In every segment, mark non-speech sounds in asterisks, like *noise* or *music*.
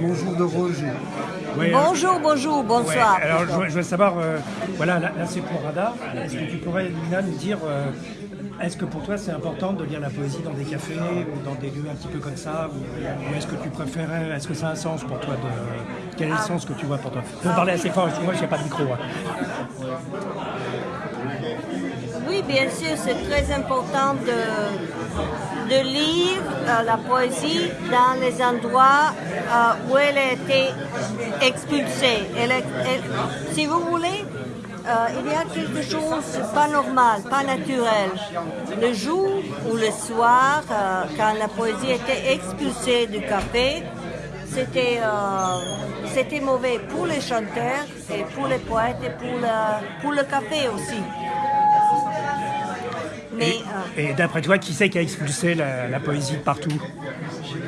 Bonjour de Roger. Ouais, Bonjour, bonjour, ouais, bonsoir. alors je, voulais- je voulais savoir, euh, voilà, là, là, c'est pour Radar. Est-ce que tu pourrais, Lina, nous dire, euh, est-ce que pour toi c'est important de lire la poésie dans des cafés ou dans des lieux un petit peu comme ça Ou, ou est-ce que tu préférais, est-ce que ça a un sens pour toi de, Quel est le sens que tu vois pour toi? Faut parler assez fort, parce que moi je n'ai pas de micro. hein. Oui, bien sûr, c'est très important de, de lire euh, la poésie dans les endroits euh, où elle a été expulsée. Elle elle- si vous voulez, euh, il y a quelque chose pas normal, pas naturel. Le jour ou le soir, euh, quand la poésie était expulsée du café, c'était euh, c'était mauvais pour les chanteurs et pour les poètes et pour le, pour le café aussi. Mais Et, euh, et d'après toi, qui c'est qui a expulsé la, la poésie de partout?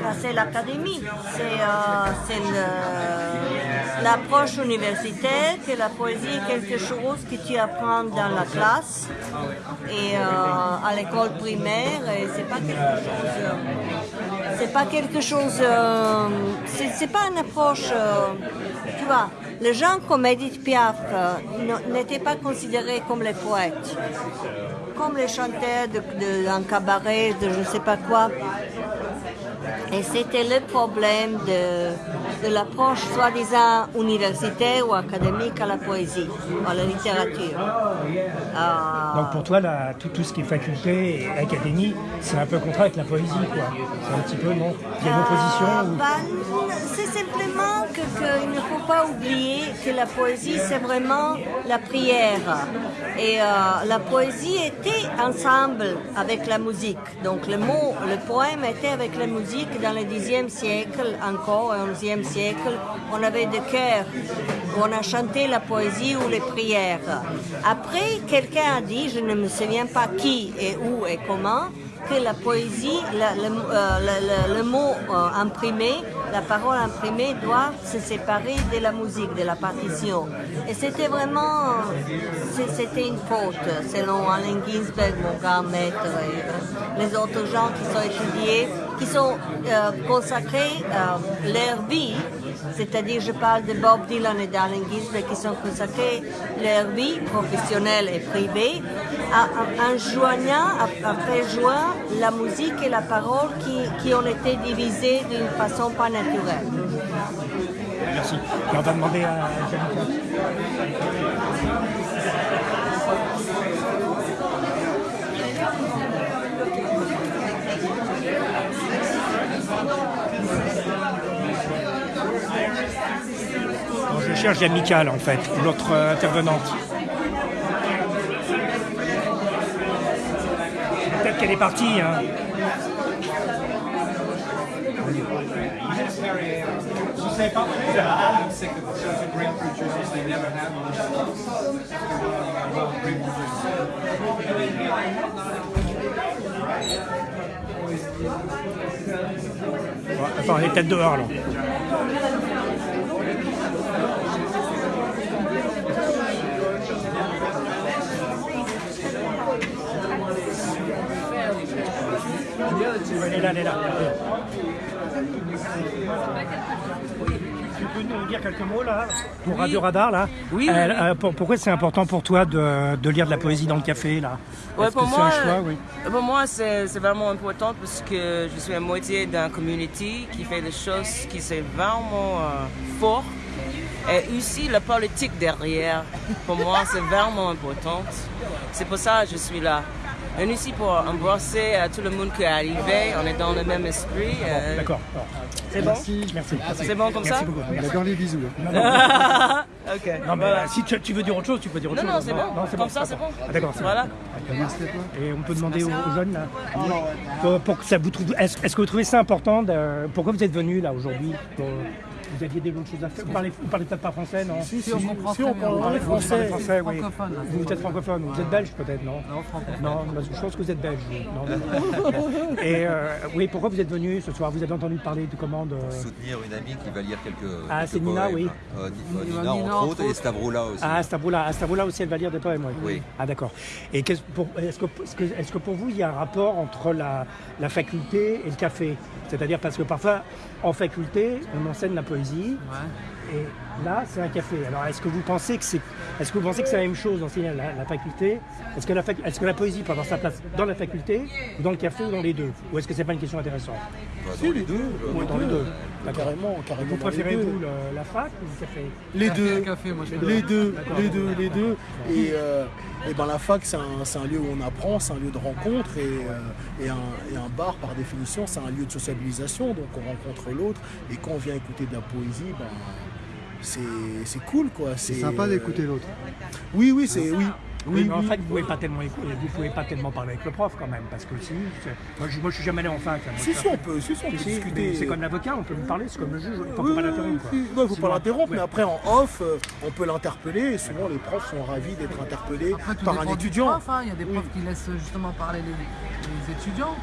Là, c'est l'académie, c'est euh, l'approche universitaire, que la poésie est quelque chose que tu apprends dans la classe et euh, à l'école primaire, et c'est pas quelque chose. C'est pas quelque chose. euh, c'est pas une approche. euh, tu vois, les gens comme Edith Piaf euh, n'étaient pas considérés comme les poètes. comme les chanteurs de, de- d'un cabaret, de je ne sais pas quoi. Et c'était le problème de, de l'approche soi-disant universitaire ou académique à la poésie, à la littérature. Euh, Donc pour toi, la- tout, tout ce qui est faculté et académie, c'est un peu contraire avec la poésie, quoi. C'est un petit peu, non? Il y a une opposition Euh, ou- ben, c'est simplement que- qu'il ne faut pas oublier que la poésie, c'est vraiment la prière. Et euh, la poésie était ensemble avec la musique. Donc le mot, le poème était avec la musique dans le Xe siècle encore, et au XIe On avait des chœurs où on a chanté la poésie ou les prières. Après, quelqu'un a dit, je ne me souviens pas qui et où et comment, que la poésie, euh, le- mot euh, imprimé, la parole imprimée doit se séparer de la musique, de la partition. Et c'était vraiment, c'était une faute, selon Allen Ginsberg, mon grand maître, et euh, les autres gens qui sont étudiés, qui sont euh, consacrés euh, leur vie, c'est-à-dire je parle de Bob Dylan et d'Allen Ginsberg, qui sont consacrés leur vie professionnelle et privée, en joignant, faire joindre la musique et la parole qui, qui ont été divisées d'une façon pas naturelle. Merci. On va demander à Janica. Bon, je cherche Jamicale en fait, l'autre euh, intervenante. Peut-être qu'elle est partie. Hein. Elle est peut-être dehors là. Elle est là, elle est là. Tu peux nous dire quelques mots là pour Radio Radar là Oui, oui, Euh, oui. euh, pour- Pourquoi c'est important pour toi de, de lire de la poésie dans le café là Ouais, Est-ce pour que moi, c'est un choix oui. pour moi c'est c'est vraiment important parce que je suis à moitié d'un community qui fait des choses qui sont vraiment euh, fort. Et aussi la politique derrière, pour moi, c'est vraiment important. C'est pour ça que je suis là. Et aussi pour embrasser euh, tout le monde qui est arrivé, on est dans le même esprit. euh, D'accord. C'est bon? Merci. Merci. merci. C'est bon comme Merci ça? beaucoup. On est dans les bisous. Non, non, *laughs* Ok. non, mais voilà. si tu, tu veux dire autre chose, tu peux dire autre Non, chose. non, c'est bon. Comme ça, c'est bon. Ah, D'accord. c'est Voilà. Merci. Et on peut demander aux, aux jeunes là pour, pour que ça vous trouve. Est-ce que vous trouvez ça important de- Pourquoi vous êtes venus là aujourd'hui pour- Vous aviez des autres choses à faire Vous parlez, vous parlez peut-être pas français, non Si, si, on comprend si, on parle français. français, oui. Francophone. Vous êtes francophone, vous êtes belge peut-être, non Non, francophone. Non, je pense que vous êtes belge. Non. *laughs* Et euh, oui, pourquoi vous êtes venu ce soir? Vous avez entendu parler de commandes euh, soutenir une amie qui va lire quelques. Ah, c'est Nina, oui. Euh, euh, Nina, entre autres, et. Stavroula aussi. Ah, Stavroula, à Stavroula aussi, elle va lire des poèmes, oui. Oui. Ah, d'accord. Et qu'est-ce pour- est-ce que, est-ce que, est-ce que pour vous, il y a un rapport entre la, la faculté et le café? C'est-à-dire parce que parfois, en faculté, on enseigne la poésie, Ouais. et là, c'est un café. Alors, est-ce que vous pensez que c'est, est-ce que vous pensez que c'est la même chose d'enseigner la, la faculté? Est-ce que la, fac- est-ce que la poésie peut avoir sa place dans la faculté, ou dans le café, ou dans les deux? Ou est-ce que c'est pas une question intéressante? Bah, dans les deux. euh, Ou dans les deux D'accord. Carrément, carrément. Vous dans les préférez, vous, le- la fac ou le café? Les deux. café, moi je Les deux, les deux, les deux. Et, euh, et ben la fac, c'est un, un lieu où on apprend, c'est un lieu de rencontre et, euh, et, un, et un bar, par définition, c'est un lieu de sociabilisation. Donc on rencontre l'autre et quand on vient écouter de la poésie, ben, c'est c'est cool quoi. C'est sympa d'écouter l'autre. Oui, oui, c'est oui. Oui, Oui, mais en oui. fait, vous pouvez pas tellement écouter, vous pouvez pas tellement parler avec le prof quand même, parce que si, moi, je, moi, je suis jamais allé en fac. hein, Si, si, on peut, si, si, on peut discuter. c'est comme l'avocat, on peut lui parler, c'est comme le juge, il faut Oui, pas l'interrompre. il faut Sinon, pas l'interrompre, ouais. mais après en off, euh, on peut l'interpeller et souvent les profs sont ravis d'être interpellés Après, par un étudiant. prof, hein. Il y a des profs qui laissent justement parler les, les étudiants.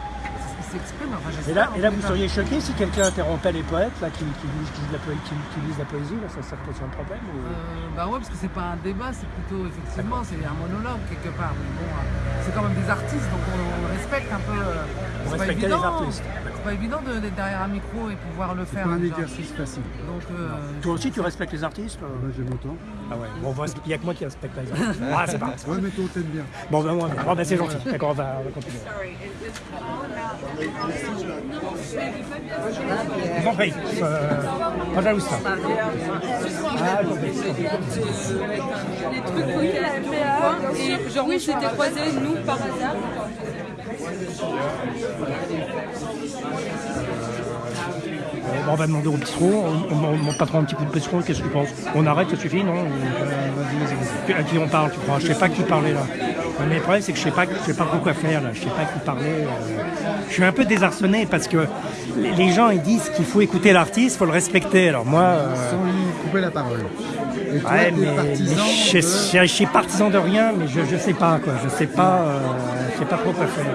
S'exprime. Enfin, Et là, et là en vous seriez choqué si quelqu'un interrompait les poètes là, qui, qui, qui la qui, lisent la poésie, là, ça, ça pose un problème ou... Euh, bah ouais, parce que c'est pas un débat, c'est plutôt effectivement c'est un monologue quelque part. Mais bon, euh, c'est quand même des artistes, donc on, on respecte un peu. euh, pas respectez les artistes. C'est pas évident de- d'être derrière un micro et pouvoir le C'est faire. pas un déjà. exercice facile. Donc euh, Toi aussi, tu respectes les artistes euh Bah, j'aime autant. Ah ouais, bon, on voit- il n'y a que moi qui respecte les artistes. *laughs* Ah, c'est pas Ouais, mais toi, on t'aime bien. Bon, ben, moi, bon, ben, c'est gentil. D'accord, on va, on va continuer. Je vous en prie. Euh, ça. Ah. Et genre on s'était croisés nous par hasard. Euh, on va demander au bistrot, on, pas trop un petit coup de bistrot, qu'est-ce que tu penses? On arrête, ça suffit, non? À qui on parle, tu crois Je sais pas qui parler là. Mais le problème, c'est que je sais pas, je sais pas quoi faire là. Je sais pas qui parler. euh. Je suis un peu désarçonné parce que les gens ils disent qu'il faut écouter l'artiste, faut le respecter. Alors moi, euh, Sans lui couper la parole. Et toi, ouais, mais, partisan mais je, de- je- je suis partisan de rien, mais je, je sais pas quoi. Je sais pas, euh, je sais pas trop quoi faire.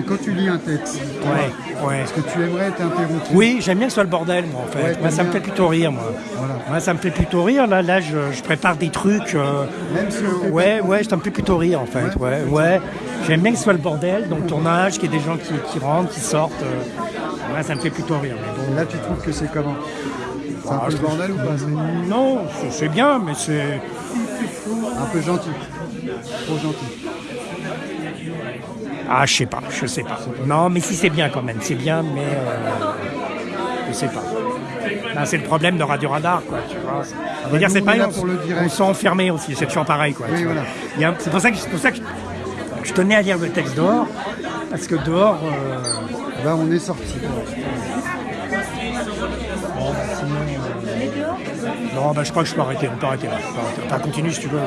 Et quand tu lis un texte, Ouais, ouais. est-ce que tu aimerais être interrompu Oui, j'aime bien que ce soit le bordel, moi, en fait. Ouais, moi, ça me fait plutôt rire, moi. Voilà. Moi, ça me fait plutôt rire. Là, là, je, je prépare des trucs. euh, Même si on ouais, ouais, ça me fait plutôt rire, en fait. Ouais, ouais. J'aime bien que ce soit le bordel dans le tournage, qu'il y ait des gens qui, qui rentrent, qui sortent. euh. Ouais, ça me fait plutôt rire. mais bon. Et là, tu trouves que c'est comment? C'est un Ah, peu je le bordel ou pas? Non, c'est bien, mais c'est. Un peu gentil. Trop gentil. Ah, je sais pas, je sais pas. Non, mais si c'est bien quand même, c'est bien, mais euh, je sais pas. Là, c'est le problème de Radio Radar, quoi. Tu vois. Dire, nous, c'est on pas on, s'est enfermé aussi, c'est toujours pareil, quoi. Oui, voilà. C'est pour ça que, c'est pour ça que je, je tenais à lire le texte dehors, parce que dehors, euh, on est sorti. bon, bah, sinon, euh, non, bah, je crois que je peux arrêter, on peut arrêter là. Enfin, continue si tu veux.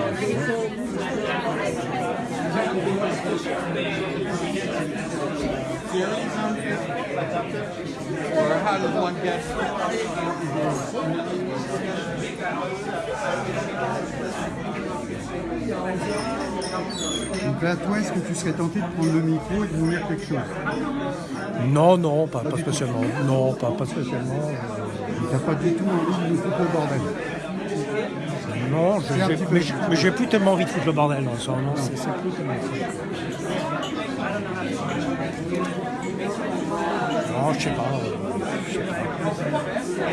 Donc là, toi, est-ce que tu serais tenté de prendre le micro et de nous lire quelque chose? Non, non, pas, pas spécialement. Non, pas, pas spécialement. T'as pas du tout envie de foutre le bordel Non, je- mais j'ai- plus tellement envie de foutre le bordel ça. Non, c'est plus tellement. Non, je sais pas. euh, je sais pas.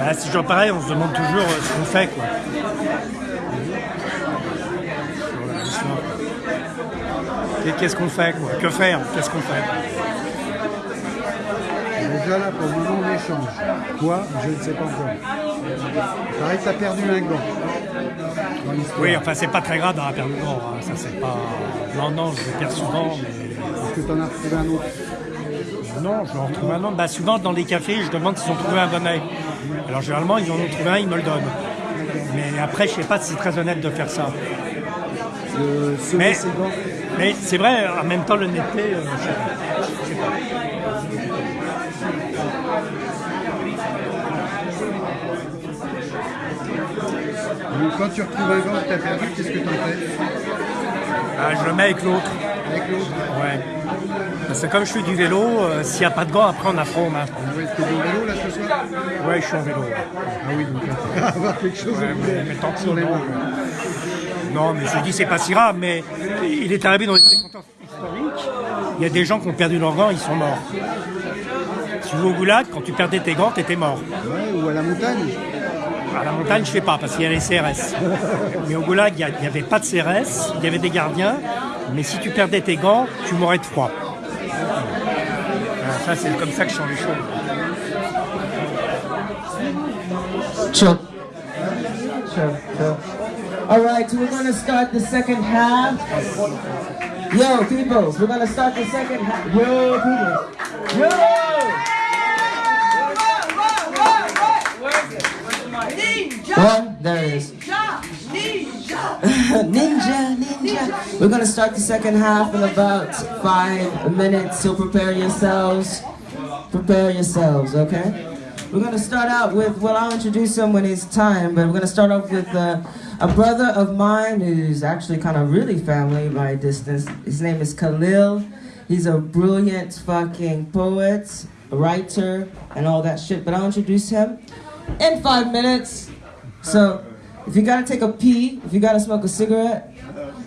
Ah, c'est toujours pareil, on se demande toujours euh, ce qu'on fait. Quoi. Qu'est-ce qu'on fait quoi? Que faire? Qu'est-ce qu'on fait? Déjà là, pour le on échange. Toi, je ne sais pas encore. Pareil que t'as perdu un gant. Oui, enfin, c'est pas très grave d'avoir perdu le gant. hein. Ça, c'est pas. Non, non, je le perds souvent, mais. Est-ce que t'en as retrouvé un autre Non, je en retrouve un autre. Bah, souvent, dans les cafés, je demande s'ils ont trouvé un bon. Alors, généralement, ils en ont trouvé un, ils me le donnent. Mais après, je sais pas si c'est très honnête de faire ça. Mais, c'est vrai, en même temps, l'honnêteté, euh, je sais pas. Je sais pas. Donc, quand tu retrouves un gant que tu as perdu, qu'est-ce que tu en fais? Ah, je le mets avec l'autre. avec l'autre Ouais. Parce que comme je fais du vélo, euh, s'il n'y a pas de gants, après on a froid aux mains. Ouais, T'es dans le vélo là ce soir? Ouais, je suis en vélo. ouais. Ah oui, donc *laughs* va avoir quelque chose Ouais, mais- mais tant pis, sur les non. mains. Non, mais je dis c'est pas si grave, mais il est arrivé dans les circonstances historiques. Il y a des gens qui ont perdu leurs gants, ils sont morts. Tu vas au goulag, quand tu perdais tes gants, t'étais mort. Ouais, ou à la montagne. À la montagne, je sais pas, parce qu'il y a les CRS. Mais au goulag, il n'y avait pas de CRS, il y avait des gardiens, mais si tu perdais tes gants, tu mourrais de froid. Ah, Ça, c'est comme ça que je sens les choses. Sure. Sure, sure. All right, we're going to start the second half. Yo, people, we're going to start the second half. Yo, people. Yo! One, there it is. *laughs* ninja, ninja. We're gonna start the second half in about five minutes, so prepare yourselves. Prepare yourselves, okay? We're gonna start out with, well, I'll introduce him when it's time, but we're gonna start off with uh, a brother of mine who's actually kind of really family by distance. His name is Khalil. He's a brilliant fucking poet, writer, and all that shit, but I'll introduce him in five minutes. So, if you gotta take a pee, if you gotta smoke a cigarette,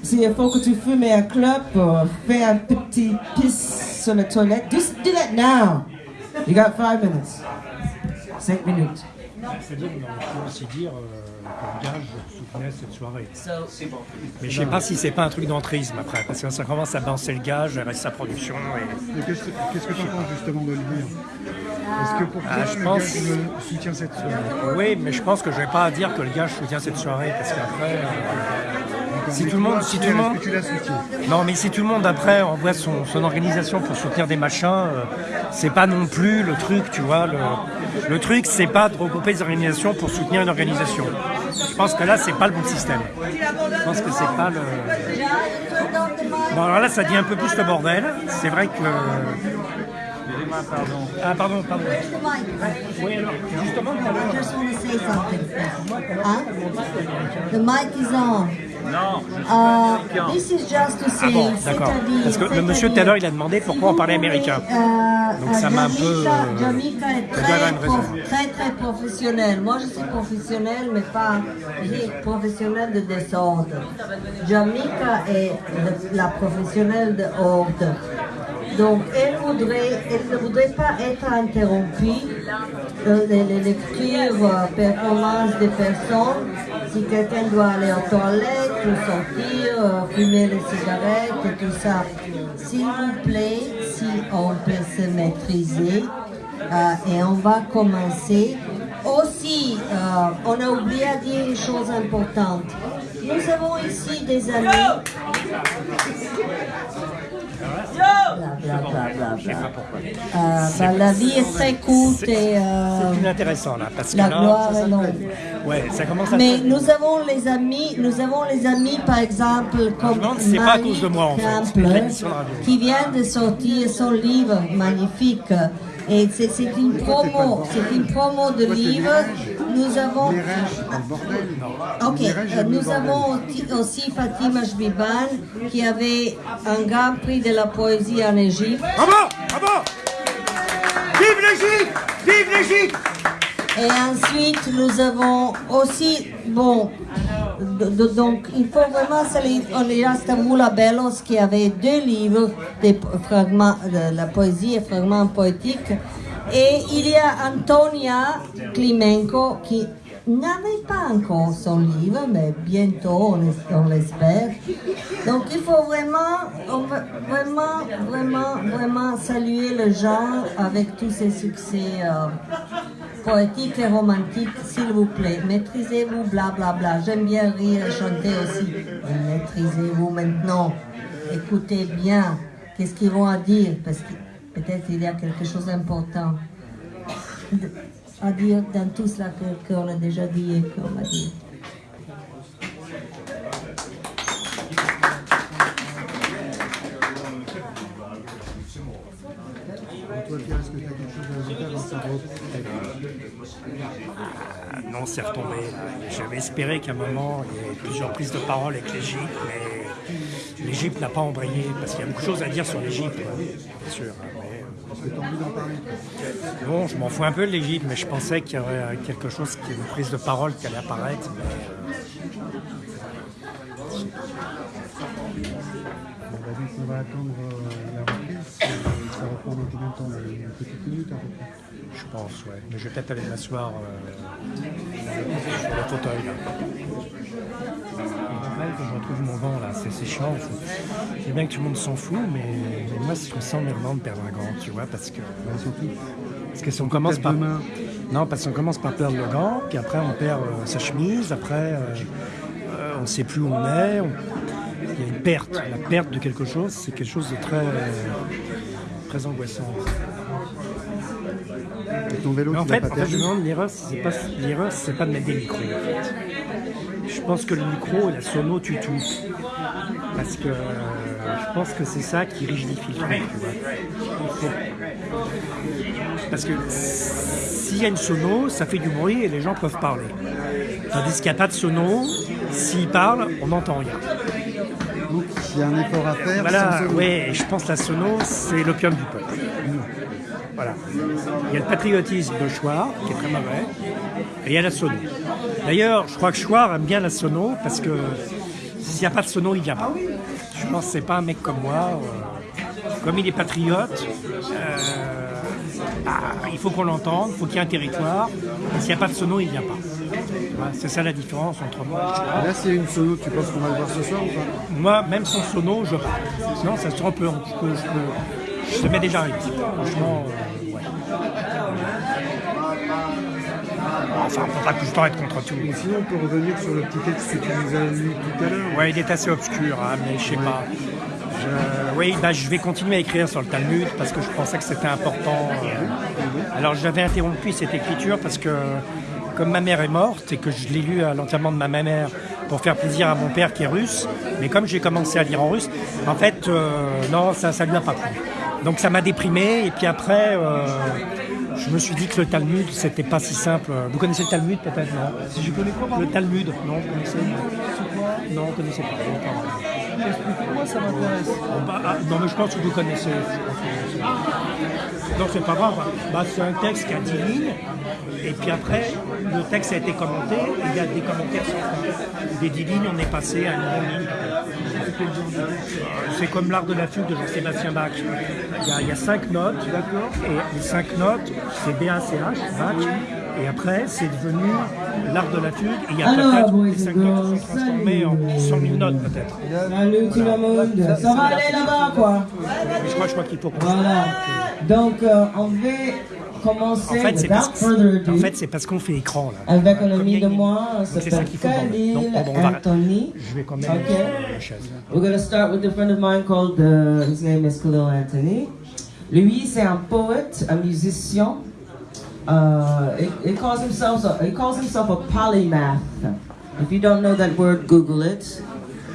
s'il faut que tu fumes un club or fais un petit piss sur la toilette, just do that now. You got five minutes. Cinq minutes. C'est-à-dire, on peut aussi dire euh, que le gage soutenait cette soirée. Mais je sais pas si c'est pas un truc d'entrisme après, parce que ça commence à balancer le gage, reste sa production. Et... Et Qu'est-ce que que tu en penses justement de le dire Est-ce que pour toi, Ah, je le pense- me soutient cette soirée? Oui, mais je pense que je vais pas dire que le gage soutient cette soirée, parce qu'après, euh, si tout le monde, si tout le monde, non, mais si tout le monde après envoie son, son organisation pour soutenir des machins, euh, c'est pas non plus le truc, tu vois. Le, le truc, c'est pas de regrouper des organisations pour soutenir une organisation. Je pense que là, c'est pas le bon système. Je pense que c'est pas le. Bon, alors là, ça dit un peu plus le bordel. C'est vrai que. Ah, pardon, pardon. Oui, alors, justement, tout à l'heure, just want to say something. Huh? The mic is on. Uh, this is just to say, Ah bon, d'accord. c'est-à-dire- Parce que le monsieur tout à l'heure, il a demandé pourquoi on parlait américain. Euh, Donc ça m'a un peu, euh, Jamaica est ça doit avoir très, une raison. prof- très très professionnel. Moi je suis professionnel, mais pas professionnel de désordre. Jamaica est le- la professionnelle de ordre. Donc elle voudrait, elle ne voudrait pas être interrompue euh, les, lectures, euh, performances des personnes. Si quelqu'un doit aller aux toilettes sortir, euh, fumer les cigarettes et tout ça. S'il vous plaît, si on peut se maîtriser et on va commencer. Aussi, on a oublié à dire une chose importante. Nous avons ici des amis. Bla, bla, bla, bla, bla. Euh, bah, la vie est très courte et euh, c'est là, parce que la gloire est longue. ouais, ça commence à. Mais nous avons les amis, nous avons les amis par exemple comme pas à Marie cause de moi, en fait. Campbell, C'est l'émission de radio. qui vient de sortir son livre magnifique. Et c'est une promo, c'est une promo de livre. Nous avons, bordel. ok, euh, nous avons aussi- Fatima Shbiban qui avait un grand prix de la poésie en Égypte. Bravo Bravo Vive l'Égypte Vive l'Égypte Et ensuite, nous avons aussi, bon, donc il faut vraiment on est à Stavroula Bellos qui avait deux livres, des fragments, de la poésie et fragments poétiques. Et il y a Antonia Klimenko qui n'avait pas encore son livre, mais bientôt, on, es- on l'espère. Donc il faut vraiment, vraiment, vraiment, vraiment saluer le genre avec tous ses succès. euh, poétique et romantique, s'il vous plaît. Maîtrisez-vous, blablabla. J'aime bien rire et chanter aussi. Maîtrisez-vous maintenant. Écoutez bien. Qu'est-ce qu'ils vont à dire Parce que peut-être il y a quelque chose d'important à dire dans tout cela qu'on qu a déjà dit et qu'on va dire. Euh, non, c'est retombé. J'avais espéré qu'à un moment, il y ait plusieurs prises de parole avec l'Égypte, mais l'Égypte n'a pas embrayé, parce qu'il y a beaucoup de choses à dire sur l'Égypte, hein, bien sûr mais, Parce que tu as envie d'en parler. euh, bon, je m'en fous un peu de l'Égypte, mais je pensais qu'il y aurait quelque chose, qui une prise de parole qui allait apparaître. mais, Bon, bah, on va attendre Ça va prendre combien de temps là Une petite minute à peu près. je pense, ouais. Mais je vais peut-être aller m'asseoir euh, sur le fauteuil. Là. Je rappelle que je retrouve mon vent là, c'est chiant. c'est- bien que tout le monde s'en fout, mais, mais moi je me sens emmerdant de perdre un gant, tu vois, parce que, surtout, parce que si on commence par demain. non, parce qu'on commence par perdre le gant, puis après on perd euh, sa chemise, après euh, on ne sait plus où on est, on- il y a une perte, la perte de quelque chose, c'est quelque chose de très, très angoissant. Et ton vélo, Mais en tu fait, pas en fait, je me demande, l'erreur, c'est pas, l'erreur, c'est pas de mettre des micros. en fait. Je pense que le micro et la sono tuent tout. Parce que euh, je pense que c'est ça qui rigidifie le truc, Parce que s'il y a une sono, ça fait du bruit et les gens peuvent parler. Tandis qu'il n'y a pas de sono, s'ils parlent, on n'entend rien. Il y a un effort à faire. Voilà, et je pense que la sono, c'est l'opium du peuple. Voilà. Il y a le patriotisme de Chouard, qui est très mauvais, et il y a la sono. D'ailleurs, je crois que Chouard aime bien la sono, parce que s'il n'y a pas de sono, il ne vient pas. Je pense que c'est pas un mec comme moi. euh, comme il est patriote, euh, bah, il faut qu'on l'entende, il faut qu'il y ait un territoire. S'il n'y a pas de sono, il ne vient pas. Voilà, c'est ça la différence entre moi et. Là, c'est une solo. Tu penses qu'on va le voir ce soir ou pas? Moi, même sans sono, je. Sinon, ça se trompe. Je, peux, je, peux, je te mets déjà un risque. Franchement, euh, ouais. Enfin, on peut pas tout le temps être contre tout. Et sinon, on peut revenir sur le petit texte que tu nous as lu tout à l'heure. Ouais, il est assez obscur, hein, mais je sais pas. Je- oui, bah, je vais continuer à écrire sur le Talmud parce que je pensais que c'était important. euh. Alors j'avais interrompu cette écriture parce que comme ma mère est morte et que je l'ai lu à l'enterrement de ma mère pour faire plaisir à mon père qui est russe, mais comme j'ai commencé à lire en russe, en fait, euh, non, ça ça lui a pas plu. Donc ça m'a déprimé et puis après, euh, je me suis dit que le Talmud, c'était pas si simple. Vous connaissez le Talmud peut-être, non Si je connais quoi, Le Talmud, non, vous connaissez Non, vous connaissez pas. Explique-moi, ça m'intéresse? Bah, ah, non, mais je pense que vous connaissez. je pense que vous connaissez. Non, c'est pas grave. Bah, c'est un texte qui a 10 lignes. Et puis après, le texte a été commenté. Et il y a des commentaires fin. Des 10 lignes, on est passé à une ligne. C'est comme l'art de la fugue de Jean-Sébastien Bach. Il y, a, il y a cinq notes. Et les cinq notes, c'est B-A-C-H, Bach. Et après, c'est devenu l'art de la fugue. Et il y a peut-être les cinq and notes girls, se sont transformées en 100 000 notes, peut-être. Salut tout le monde. Ça va aller là-bas, quoi je crois, je crois qu'il faut qu'on Voilà. Donc, euh, on va En commencer, fait, c'est parce, en fait, c'est parce qu'on fait écran là. avec un ami de moi, s'appelle. Khalil Donc, on va- Anthony. Je vais quand même la chaise. We're to start with a friend of mine called, uh, his name is Khalil Anthony. Lui, c'est un poète, un musicien. Uh, he, he calls himself a, he calls himself a polymath. If you don't know that word, Google it.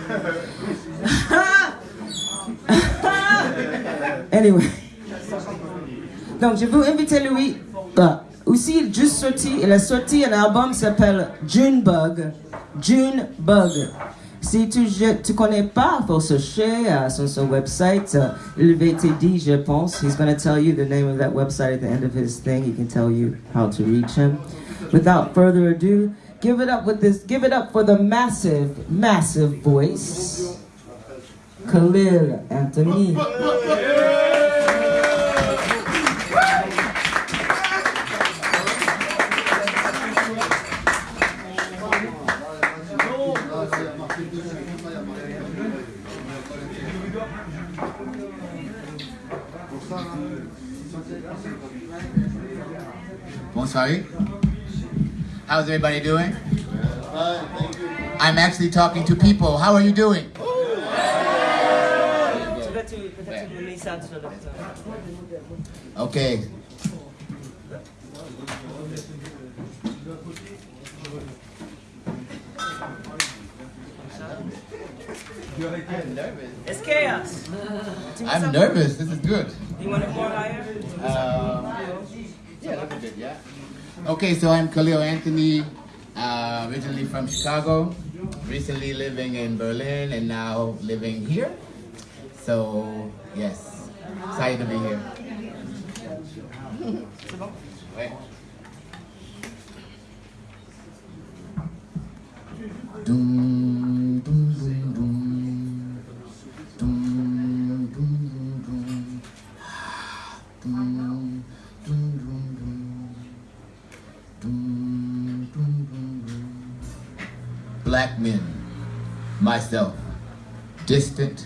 *laughs* anyway. Donc, je veux inviter lui. bah, aussi, il juste sorti, il a sorti un album qui s'appelle Junebug. Junebug. Si tu ne connais pas, il faut chercher euh, sur son website. te dire, je pense. He's going to tell you the name of that website at the end of his thing. He can tell you how to reach him. Without further ado, give it up with this. Give it up for the massive, massive voice, Khalil Anthony. Bonsoir. How's everybody doing? I'm actually talking to people. How are you doing? Okay. It's chaos. I'm nervous. This is good. You want higher? Uh, yeah, a little bit, yeah. Okay, so I'm Khalil Anthony. Uh, originally from Chicago, recently living in Berlin, and now living here. So, yes, excited to be here. Dum, myself, distant,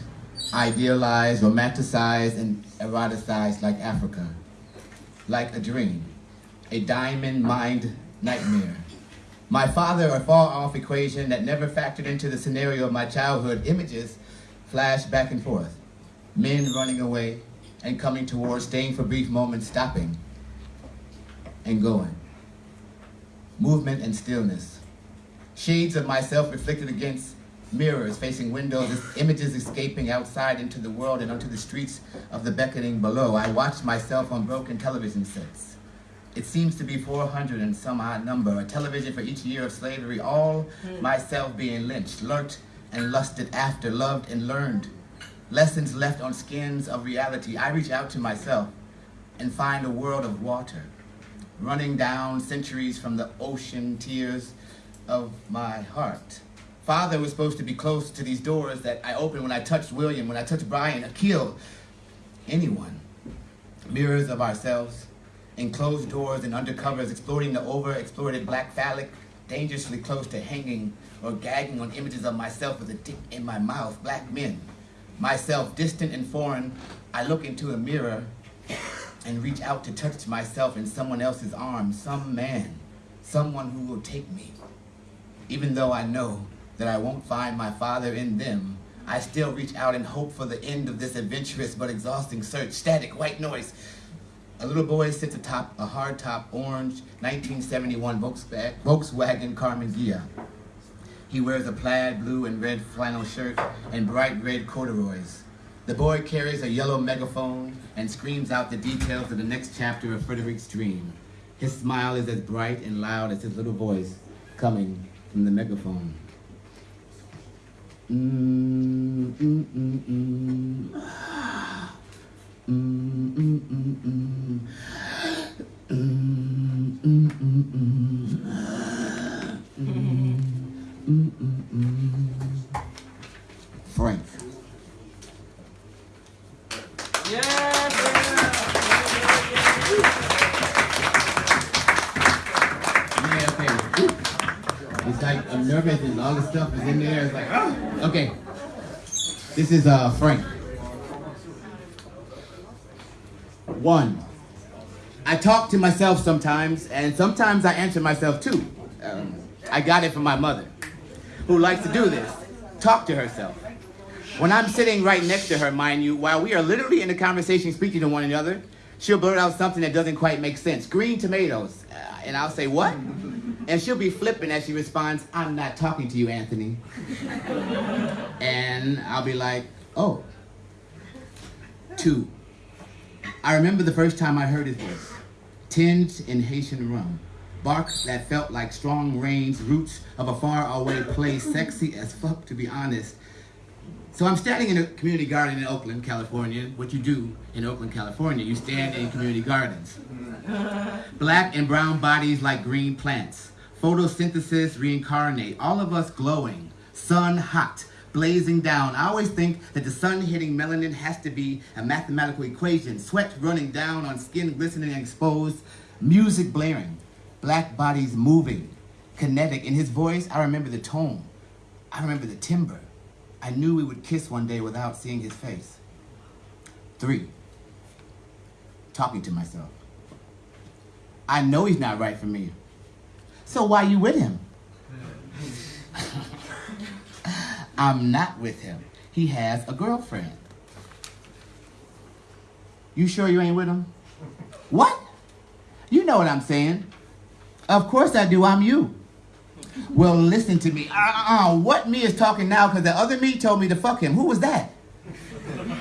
idealized, romanticized, and eroticized like Africa, like a dream, a diamond mind nightmare. My father, a far off equation that never factored into the scenario of my childhood, images flash back and forth. Men running away and coming towards, staying for brief moments, stopping and going. Movement and stillness. Shades of myself reflected against mirrors facing windows, images escaping outside into the world and onto the streets of the beckoning below. I watched myself on broken television sets. It seems to be 400 and some odd number, a television for each year of slavery, all hmm. myself being lynched, lurked and lusted after, loved and learned. Lessons left on skins of reality. I reach out to myself and find a world of water, running down centuries from the ocean tears of my heart. Father was supposed to be close to these doors that I opened when I touched William, when I touched Brian, Akil, anyone. Mirrors of ourselves, enclosed doors and undercovers, exploring the overexploited black phallic, dangerously close to hanging or gagging on images of myself with a dick in my mouth, black men. Myself, distant and foreign, I look into a mirror and reach out to touch myself in someone else's arms, some man, someone who will take me. Even though I know that I won't find my father in them, I still reach out and hope for the end of this adventurous but exhausting search. Static, white noise. A little boy sits atop a hardtop orange 1971 Volkswagen, Carmen Gia. He wears a plaid blue and red flannel shirt and bright red corduroys. The boy carries a yellow megaphone and screams out the details of the next chapter of Frederick's dream. His smile is as bright and loud as his little voice coming from the megaphone. Frank. Yeah, like I'm nervous and all this stuff is in there. It's like, ah. okay. This is uh Frank. One. I talk to myself sometimes, and sometimes I answer myself too. Um, I got it from my mother, who likes to do this. Talk to herself. When I'm sitting right next to her, mind you, while we are literally in a conversation speaking to one another, she'll blurt out something that doesn't quite make sense. Green tomatoes. Uh, and I'll say, what? And she'll be flipping as she responds, I'm not talking to you, Anthony. and I'll be like, oh. Two. I remember the first time I heard his voice. Tinged in Haitian rum. Bark that felt like strong rains, roots of a faraway place, sexy as fuck to be honest. So I'm standing in a community garden in Oakland, California. What you do in Oakland, California, you stand in community gardens. Black and brown bodies like green plants. Photosynthesis reincarnate, all of us glowing, sun hot, blazing down. I always think that the sun hitting melanin has to be a mathematical equation. Sweat running down on skin glistening and exposed, music blaring, black bodies moving, kinetic. In his voice, I remember the tone. I remember the timbre. I knew we would kiss one day without seeing his face. Three, talking to myself. I know he's not right for me. So why you with him? I'm not with him. He has a girlfriend. You sure you ain't with him? What? You know what I'm saying. Of course I do, I'm you. Well, listen to me. Uh-uh, what me is talking now because the other me told me to fuck him. Who was that?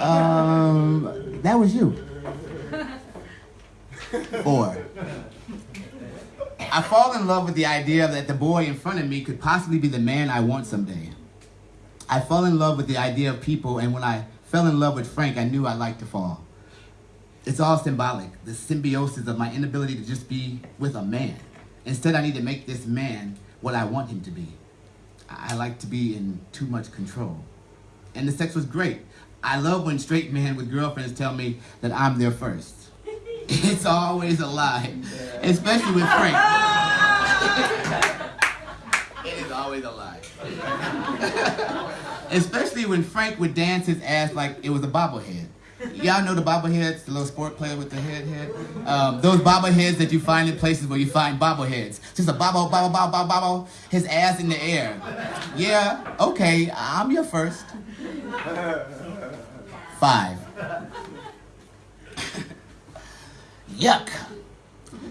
Um, that was you. Four. I fall in love with the idea that the boy in front of me could possibly be the man I want someday. I fall in love with the idea of people, and when I fell in love with Frank, I knew I'd like to fall. It's all symbolic, the symbiosis of my inability to just be with a man. Instead, I need to make this man what I want him to be. I like to be in too much control. And the sex was great. I love when straight men with girlfriends tell me that I'm their first. *laughs* It's always a lie, especially with Frank. *laughs* it is always a lie. *laughs* especially when Frank would dance his ass like it was a bobblehead. Y'all know the bobbleheads, the little sport player with the head head? Um, those bobbleheads that you find in places where you find bobbleheads. Just a bobble, bobble, bobble, bobble, bobble, his ass in the air. Yeah, okay, I'm your first. Five. Yuck.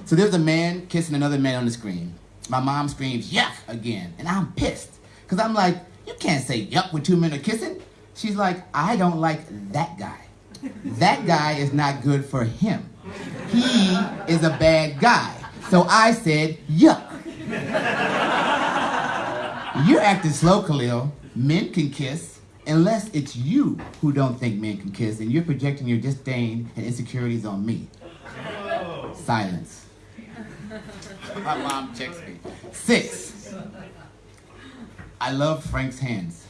So there's a man kissing another man on the screen. My mom screams, yuck, again. And I'm pissed. Because I'm like, you can't say yuck when two men are kissing. She's like, I don't like that guy. That guy is not good for him. He is a bad guy. So I said, yuck. You're acting slow, Khalil. Men can kiss unless it's you who don't think men can kiss and you're projecting your disdain and insecurities on me. Silence. *laughs* My mom checks me. Six. I love Frank's hands.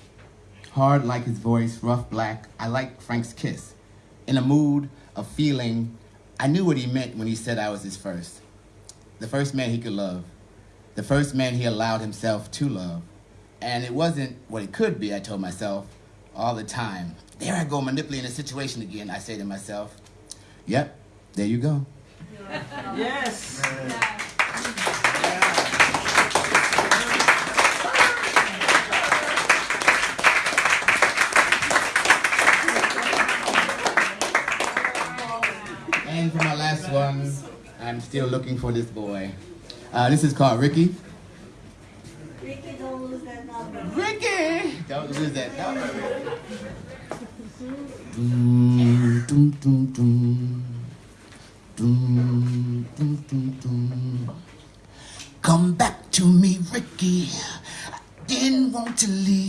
Hard like his voice, rough black. I like Frank's kiss. In a mood of feeling, I knew what he meant when he said I was his first. The first man he could love. The first man he allowed himself to love. And it wasn't what it could be, I told myself, all the time. There I go manipulating the situation again, I say to myself. Yep, there you go. Yes. And for my last one, I'm still looking for this boy. Uh, this is called Ricky. Ricky, don't lose that number. Ricky! Don't lose that number. *laughs* Dum, dum, dum, dum. Come back to me, Ricky. I didn't want to leave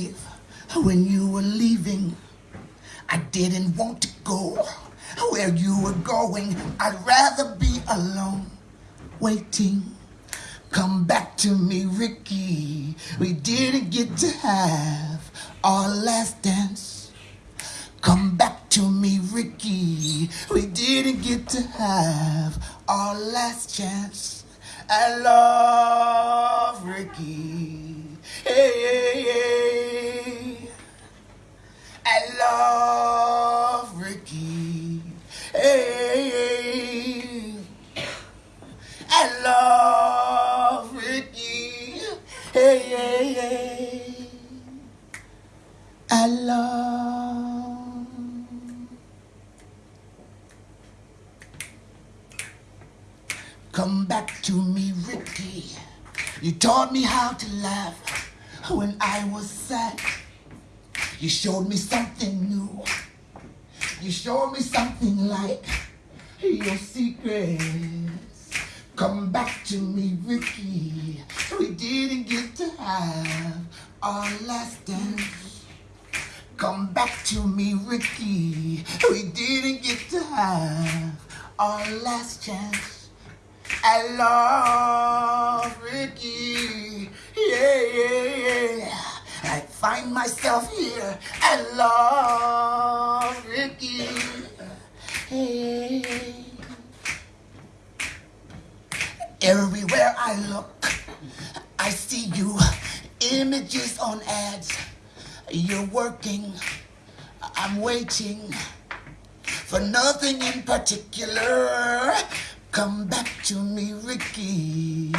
Come back to me, Ricky. You taught me how to laugh when I was sad. You showed me something new. You showed me something like your secrets. Come back to me, Ricky. We didn't get to have our last dance. Come back to me, Ricky. We didn't get to have our last chance. I love Ricky. Yeah, yeah, yeah. I find myself here. I love Ricky. Hey. Everywhere I look, I see you. Images on ads. You're working. I'm waiting for nothing in particular. Come back to me, Ricky.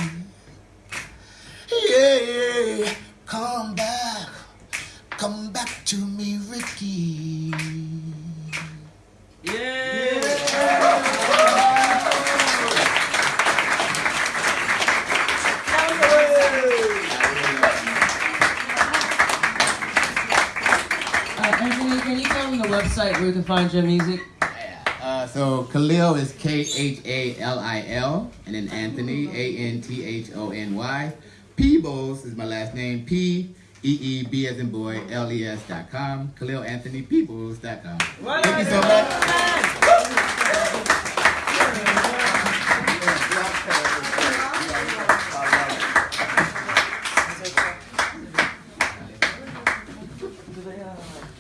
Yeah, come back. Come back to me, Ricky. Uh, Anthony, can you tell them the website where we can find your music? So Khalil is K-H-A-L-I-L, and then Anthony, A-N-T-H-O-N-Y. Peebles is my last name, P-E-E-B as in boy, L-E-S dot com. Khalil Anthony Peebles dot com. Thank you so much.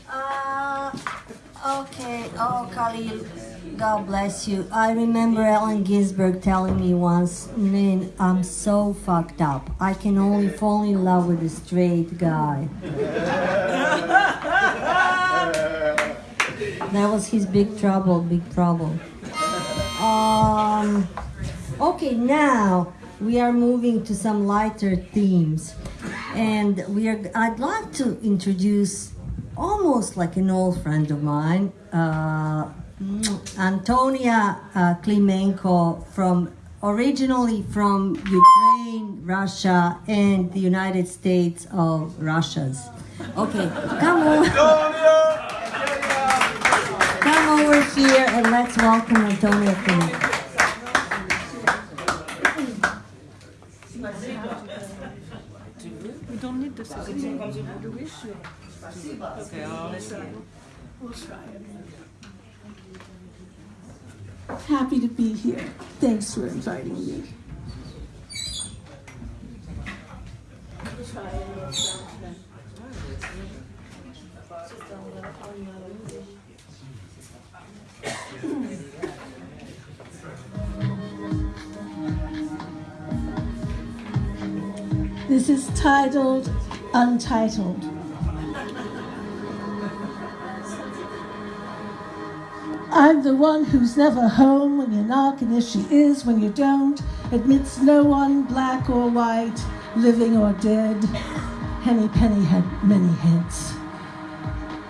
Uh, okay. Oh, Khalil, God you. I remember Ellen Ginsberg telling me once, man, I'm so fucked up. I can only fall in love with a straight guy. *laughs* That was his big trouble, big trouble. Um, okay, now we are moving to some lighter themes. And we are, I'd like to introduce almost like an old friend of mine, uh, Antonia uh, Klimenko from originally from Ukraine, Russia, and the United States of Russia's. Okay, come on. Come over here and let's welcome Antonia Klimenko. We don't need the second one. Do we? Okay, I'll We'll try it. Happy to be here. Thanks for inviting me. This is titled Untitled. I'm the one who's never home when you knock, and if she is when you don't, admits no one, black or white, living or dead. Henny Penny had many heads.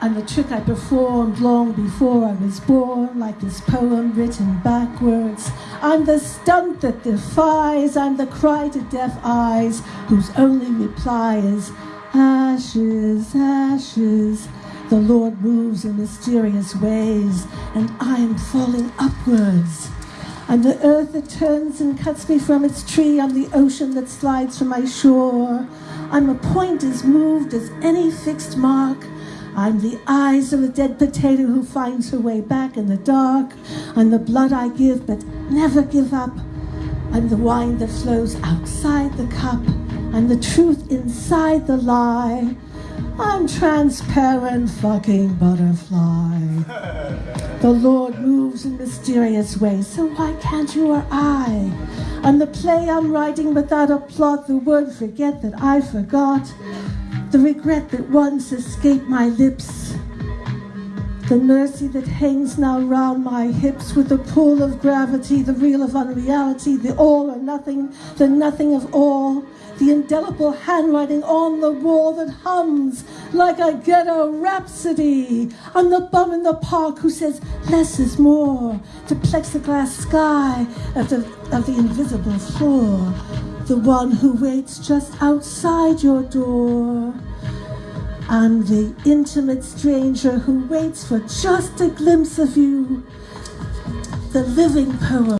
I'm the trick I performed long before I was born, like this poem written backwards. I'm the stunt that defies, I'm the cry to deaf eyes, whose only reply is ashes, ashes. The Lord moves in mysterious ways, and I am falling upwards. I'm the earth that turns and cuts me from its tree. I'm the ocean that slides from my shore. I'm a point as moved as any fixed mark. I'm the eyes of a dead potato who finds her way back in the dark. I'm the blood I give but never give up. I'm the wine that flows outside the cup. I'm the truth inside the lie. I'm transparent fucking butterfly. The Lord moves in mysterious ways, so why can't you or I? I'm the play I'm writing without a plot, the word forget that I forgot, the regret that once escaped my lips, the mercy that hangs now round my hips with the pull of gravity, the real of unreality, the all or nothing, the nothing of all, the indelible handwriting on the wall that hums like a ghetto rhapsody. I'm the bum in the park who says less is more, the plexiglass sky of the, of the invisible floor, the one who waits just outside your door. I'm the intimate stranger who waits for just a glimpse of you, the living poem.